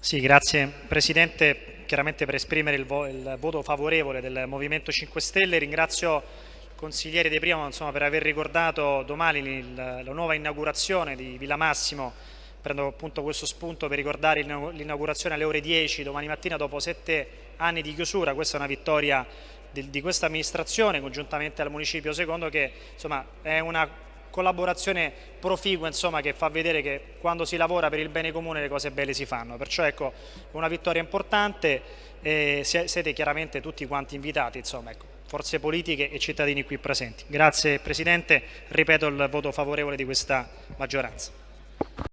Sì, grazie Presidente, chiaramente per esprimere il, vo il, voto favorevole del Movimento 5 Stelle. Ringrazio il consigliere De Primo insomma, per aver ricordato domani la nuova inaugurazione di Villa Massimo. Prendo appunto questo spunto per ricordare l'inaugurazione alle ore 10 domani mattina dopo sette anni di chiusura, questa è una vittoria di, di questa amministrazione congiuntamente al Municipio Secondo che insomma, è una collaborazione proficua insomma, che fa vedere che quando si lavora per il bene comune le cose belle si fanno, perciò ecco una vittoria importante e siete chiaramente tutti quanti invitati, insomma, ecco, forze politiche e cittadini qui presenti. Grazie Presidente, ripeto il voto favorevole di questa maggioranza.